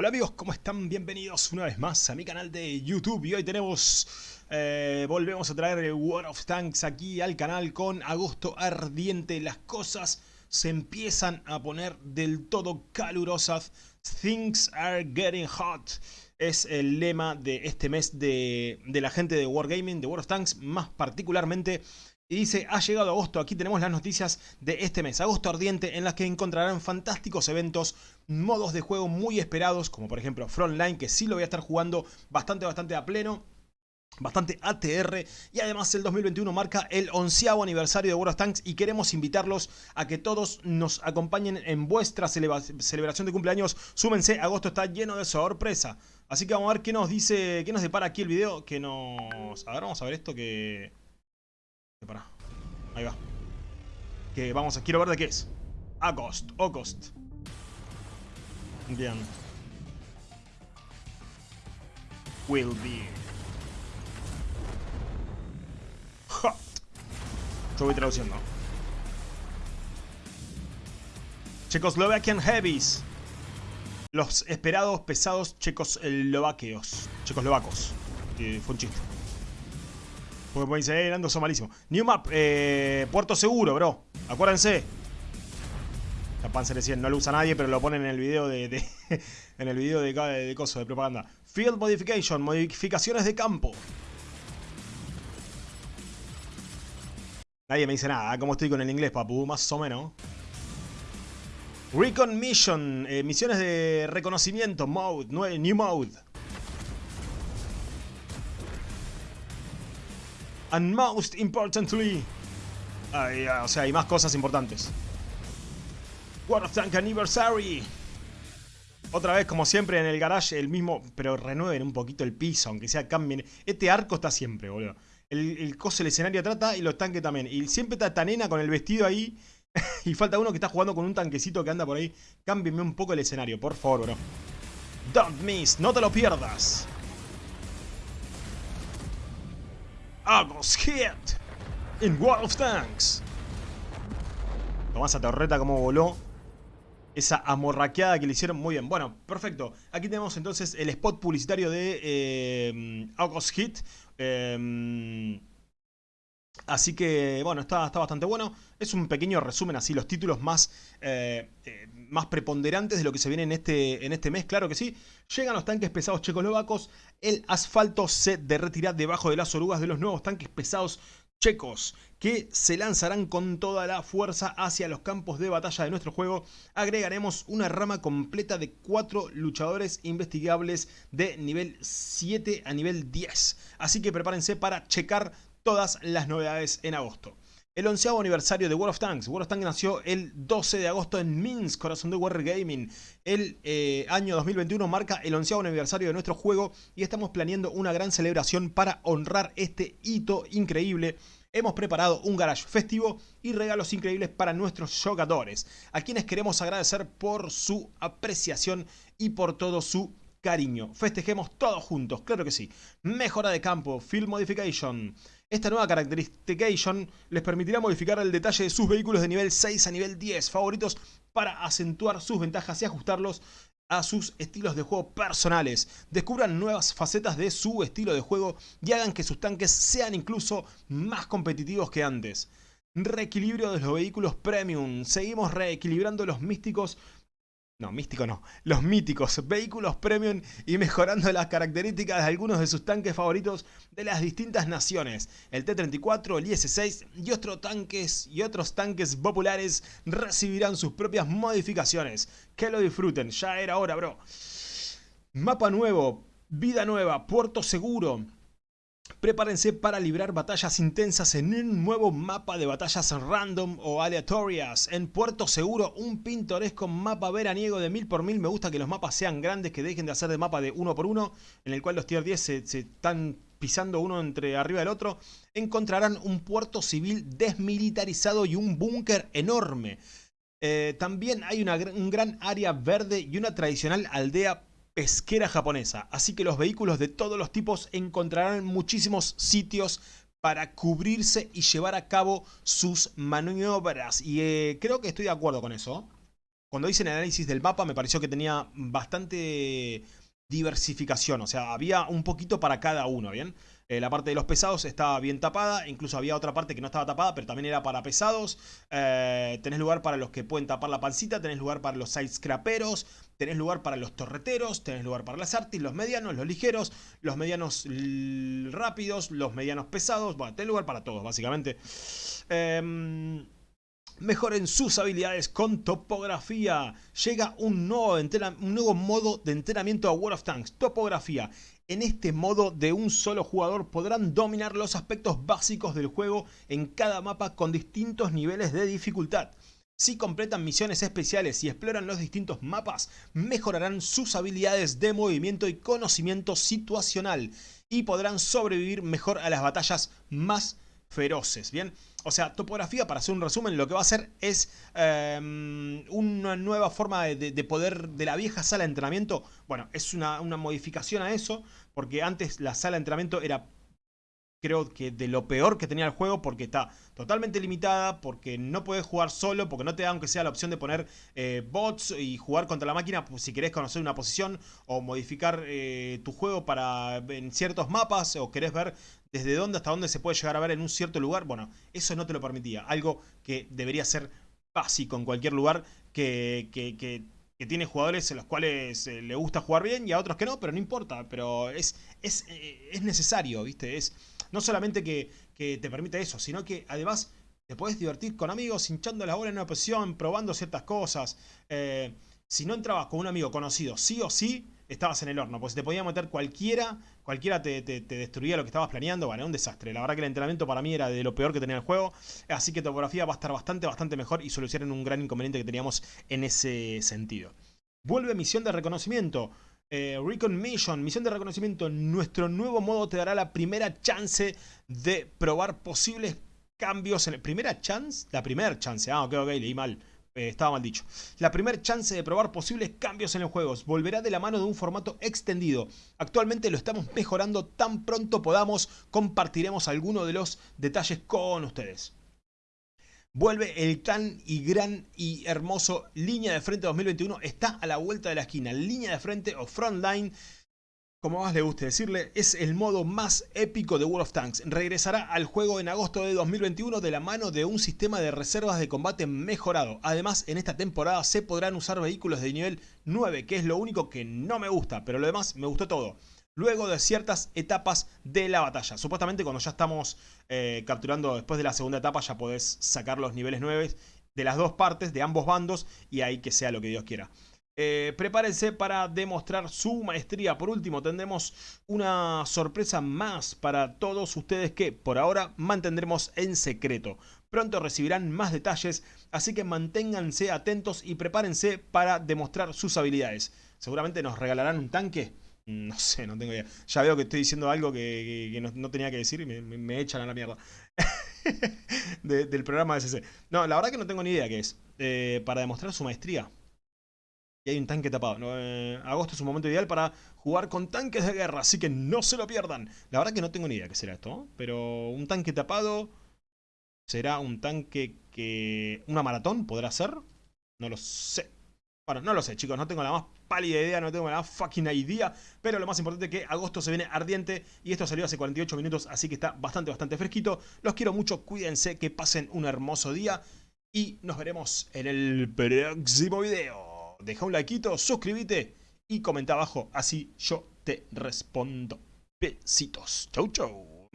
Hola amigos, ¿cómo están? Bienvenidos una vez más a mi canal de YouTube y hoy tenemos, eh, volvemos a traer War of Tanks aquí al canal con agosto ardiente. Las cosas se empiezan a poner del todo calurosas. Things are getting hot. Es el lema de este mes de, de la gente de Wargaming, de War of Tanks, más particularmente y dice, ha llegado agosto, aquí tenemos las noticias de este mes, agosto ardiente, en las que encontrarán fantásticos eventos, modos de juego muy esperados, como por ejemplo Frontline, que sí lo voy a estar jugando bastante, bastante a pleno, bastante ATR y además el 2021 marca el onceavo aniversario de World of Tanks y queremos invitarlos a que todos nos acompañen en vuestra celebración de cumpleaños. Súmense, agosto está lleno de sorpresa. Así que vamos a ver qué nos dice, qué nos depara aquí el video, que nos... A ver, vamos a ver esto que... Ahí va. Que vamos a... Quiero ver de qué es. Agost. August. Bien. Will be. Hot. Yo voy traduciendo. Czechoslovakian Heavies. Los esperados pesados checoslovaqueos. Checoslovacos. Que fue un chiste. Porque pueden decir, eh, Nando, son malísimo. New Map, eh, Puerto Seguro, bro. Acuérdense. La Panzer 100 no lo usa nadie, pero lo ponen en el video de, en el video de, de, de coso, de propaganda. Field Modification, modificaciones de campo. Nadie me dice nada, ¿cómo estoy con el inglés, papu? Más o menos. Recon Mission, eh, misiones de reconocimiento, mode, new mode. And most importantly... o sea, hay más cosas importantes. World Tank Anniversary. Otra vez, como siempre, en el garage, el mismo... Pero renueven un poquito el piso, aunque sea cambien. Este arco está siempre, boludo. El, el coso, el escenario trata y los tanques también. Y siempre está Tanena con el vestido ahí. y falta uno que está jugando con un tanquecito que anda por ahí. Cámbienme un poco el escenario, por favor, bro. Don't miss, no te lo pierdas. August Hit in World of Tanks. Tomás a torreta como voló. Esa amorraqueada que le hicieron muy bien. Bueno, perfecto. Aquí tenemos entonces el spot publicitario de eh, August Hit. Eh, Así que, bueno, está, está, bastante bueno. Es un pequeño resumen, así, los títulos más, eh, eh, más preponderantes de lo que se viene en este, en este mes, claro que sí. Llegan los tanques pesados checoslovacos. El asfalto se derretirá debajo de las orugas de los nuevos tanques pesados checos que se lanzarán con toda la fuerza hacia los campos de batalla de nuestro juego. Agregaremos una rama completa de 4 luchadores investigables de nivel 7 a nivel 10. Así que prepárense para checar todas las novedades en agosto. El onceavo aniversario de World of Tanks. World of Tanks nació el 12 de agosto en Minsk, corazón de Wargaming. El eh, año 2021 marca el onceavo aniversario de nuestro juego y estamos planeando una gran celebración para honrar este hito increíble. Hemos preparado un garage festivo y regalos increíbles para nuestros jugadores, a quienes queremos agradecer por su apreciación y por todo su cariño. Festejemos todos juntos, claro que sí. Mejora de campo, Field Modification. Esta nueva Characterization les permitirá modificar el detalle de sus vehículos de nivel 6 a nivel 10 favoritos para acentuar sus ventajas y ajustarlos a sus estilos de juego personales. Descubran nuevas facetas de su estilo de juego y hagan que sus tanques sean incluso más competitivos que antes. Reequilibrio de los vehículos premium. Seguimos reequilibrando los místicos no, místico no. Los míticos vehículos premium y mejorando las características de algunos de sus tanques favoritos de las distintas naciones. El T-34, el IS-6 y otros tanques y otros tanques populares recibirán sus propias modificaciones. Que lo disfruten, ya era hora, bro. Mapa nuevo, vida nueva, puerto seguro. Prepárense para librar batallas intensas en un nuevo mapa de batallas random o aleatorias. En Puerto Seguro, un pintoresco mapa veraniego de mil por mil. Me gusta que los mapas sean grandes, que dejen de hacer de mapa de uno por uno, en el cual los tier 10 se, están pisando uno entre arriba del otro. Encontrarán un puerto civil desmilitarizado y un búnker enorme. Eh, también hay un gran área verde y una tradicional aldea pesquera japonesa, así que los vehículos de todos los tipos encontrarán muchísimos sitios para cubrirse y llevar a cabo sus maniobras. Y eh, creo que estoy de acuerdo con eso. cuando hice el análisis del mapa me pareció que tenía bastante diversificación, o sea, había un poquito para cada uno, ¿bien? Eh, la parte de los pesados estaba bien tapada, incluso había otra parte que no estaba tapada, pero también era para pesados. Eh, tenés lugar para los que pueden tapar la pancita, tenés lugar para los sidescraperos, tenés lugar para los torreteros, tenés lugar para las artis, los medianos, los ligeros, los medianos rápidos, los medianos pesados, bueno, tenés lugar para todos, básicamente. Eh, Mejoren sus habilidades con topografía. Llega un nuevo, modo de entrenamiento a World of Tanks. Topografía. En este modo de un solo jugador podrán dominar los aspectos básicos del juego en cada mapa con distintos niveles de dificultad. Si completan misiones especiales y exploran los distintos mapas, mejorarán sus habilidades de movimiento y conocimiento situacional y podrán sobrevivir mejor a las batallas más feroces, ¿bien? O sea, topografía, para hacer un resumen, lo que va a hacer es em, una nueva forma de, poder de la vieja sala de entrenamiento. Bueno, es una, una modificación a eso, porque antes la sala de entrenamiento era creo que de lo peor que tenía el juego porque está totalmente limitada, porque no puedes jugar solo, porque no te da aunque sea la opción de poner eh, bots y jugar contra la máquina pues, si querés conocer una posición o modificar eh, tu juego para en ciertos mapas o querés ver desde dónde hasta dónde se puede llegar a ver en un cierto lugar. Bueno, eso no te lo permitía. Algo que debería ser básico en cualquier lugar que, que, tiene jugadores en los cuales eh, le gusta jugar bien y a otros que no, pero no importa. Pero es, es, es necesario, ¿viste? Es no solamente que, te permite eso, sino que además te puedes divertir con amigos hinchando la bola en una posición, probando ciertas cosas. Eh, si no entrabas con un amigo conocido, sí o sí, estabas en el horno. Pues te podía meter cualquiera, cualquiera te, destruía lo que estabas planeando. Bueno, un desastre. La verdad que el entrenamiento para mí era de lo peor que tenía el juego. Así que topografía va a estar bastante, bastante mejor y solucionan un gran inconveniente que teníamos en ese sentido. Vuelve misión de reconocimiento. Eh, Recon Mission, misión de reconocimiento, nuestro nuevo modo te dará la primera chance de probar posibles cambios en. ¿Primera chance? La primera chance, ah, ok, ok, leí mal. Eh, estaba mal dicho. La primera chance de probar posibles cambios en los juegos volverá de la mano de un formato extendido. Actualmente lo estamos mejorando, tan pronto podamos compartiremos algunos de los detalles con ustedes. Vuelve el tan y gran y hermoso Línea de Frente 2021. Está a la vuelta de la esquina. Línea de Frente o Frontline, como más le guste decirle, es el modo más épico de World of Tanks. Regresará al juego en agosto de 2021 de la mano de un sistema de reservas de combate mejorado. Además, en esta temporada se podrán usar vehículos de nivel 9, que es lo único que no me gusta, pero lo demás me gustó todo luego de ciertas etapas de la batalla. Supuestamente cuando ya estamos eh, capturando después de la segunda etapa ya podés sacar los niveles 9 de las dos partes, de ambos bandos, y ahí que sea lo que Dios quiera. Eh, prepárense para demostrar su maestría. Por último, tendremos una sorpresa más para todos ustedes que por ahora mantendremos en secreto. Pronto recibirán más detalles, así que manténganse atentos y prepárense para demostrar sus habilidades. Seguramente nos regalarán un tanque no sé, no tengo idea. Ya veo que estoy diciendo algo que, no, tenía que decir y me, echan a la mierda. del programa de CC. No, la verdad que no tengo ni idea qué es. Eh, para demostrar su maestría. Hay un tanque tapado. Eh, agosto es un momento ideal para jugar con tanques de guerra, así que no se lo pierdan. La verdad que no tengo ni idea qué será esto. Pero un tanque tapado... ¿Será un tanque que... ¿Una maratón podrá ser? No lo sé. Bueno, no lo sé, chicos, no tengo la más pálida idea, no tengo la más fucking idea, pero lo más importante es que agosto se viene ardiente y esto salió hace 48 minutos, así que está bastante, bastante fresquito. Los quiero mucho, cuídense, que pasen un hermoso día y nos veremos en el próximo video. Deja un likeito, suscríbete y comenta abajo, así yo te respondo. Besitos. Chau, chau.